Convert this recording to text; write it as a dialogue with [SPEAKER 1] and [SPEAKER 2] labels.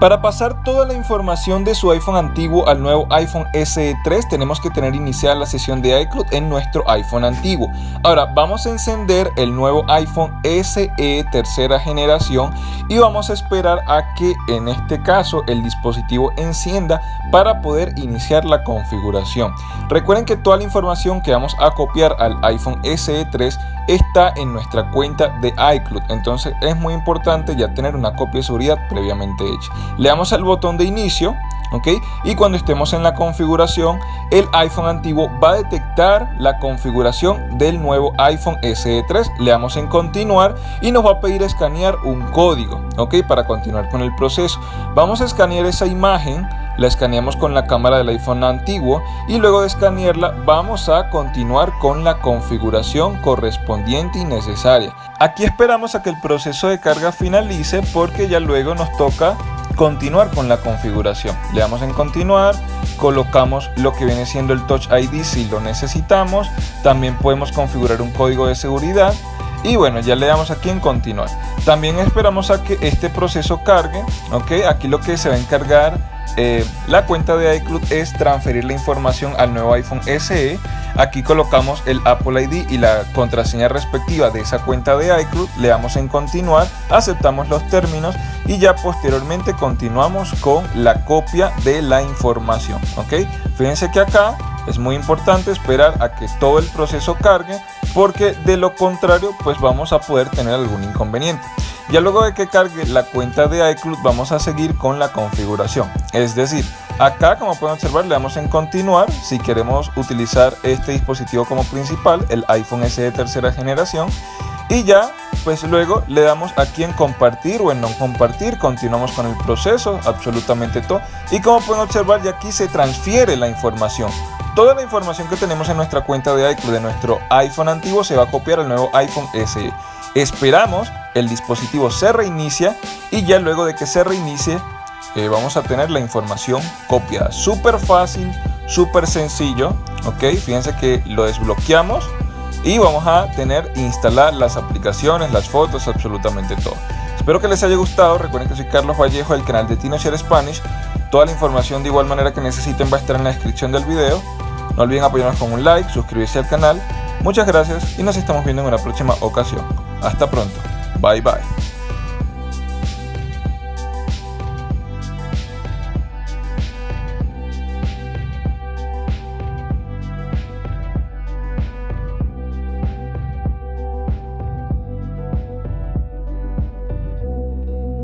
[SPEAKER 1] Para pasar toda la información de su iPhone antiguo al nuevo iPhone SE 3 tenemos que tener iniciada la sesión de iCloud en nuestro iPhone antiguo. Ahora vamos a encender el nuevo iPhone SE tercera generación y vamos a esperar a que en este caso el dispositivo encienda para poder iniciar la configuración. Recuerden que toda la información que vamos a copiar al iPhone SE 3 está en nuestra cuenta de iCloud entonces es muy importante ya tener una copia de seguridad previamente hecha le damos al botón de inicio ¿ok? Y cuando estemos en la configuración, el iPhone antiguo va a detectar la configuración del nuevo iPhone SE 3. Le damos en continuar y nos va a pedir escanear un código, ¿ok? Para continuar con el proceso. Vamos a escanear esa imagen la escaneamos con la cámara del iPhone antiguo y luego de escanearla vamos a continuar con la configuración correspondiente y necesaria. Aquí esperamos a que el proceso de carga finalice porque ya luego nos toca continuar con la configuración. Le damos en continuar, colocamos lo que viene siendo el Touch ID si lo necesitamos, también podemos configurar un código de seguridad y bueno ya le damos aquí en continuar. También esperamos a que este proceso cargue, ok, aquí lo que se va a encargar eh, la cuenta de iCloud es transferir la información al nuevo iPhone SE. Aquí colocamos el Apple ID y la contraseña respectiva de esa cuenta de iCloud. Le damos en continuar, aceptamos los términos y ya posteriormente continuamos con la copia de la información. ¿ok? Fíjense que acá es muy importante esperar a que todo el proceso cargue porque de lo contrario pues vamos a poder tener algún inconveniente. Ya luego de que cargue la cuenta de iCloud vamos a seguir con la configuración. Es decir, acá como pueden observar le damos en continuar si queremos utilizar este dispositivo como principal, el iPhone SE de tercera generación. Y ya pues luego le damos aquí en compartir o en no compartir, continuamos con el proceso, absolutamente todo. Y como pueden observar ya aquí se transfiere la información. Toda la información que tenemos en nuestra cuenta de iCloud de nuestro iPhone antiguo se va a copiar al nuevo iPhone SE. Esperamos, el dispositivo se reinicia y ya luego de que se reinicie eh, vamos a tener la información copiada. Súper fácil, súper sencillo, ok. Fíjense que lo desbloqueamos y vamos a tener instalar las aplicaciones, las fotos, absolutamente todo. Espero que les haya gustado. Recuerden que soy Carlos Vallejo del canal de TinoShare Spanish. Toda la información de igual manera que necesiten va a estar en la descripción del video. No olviden apoyarnos con un like, suscribirse al canal. Muchas gracias y nos estamos viendo en una próxima ocasión. Hasta pronto. Bye bye.